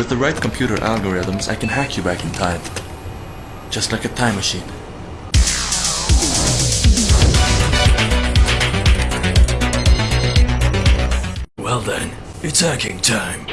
With the right computer algorithms, I can hack you back in time. Just like a time machine. Well then, it's hacking time.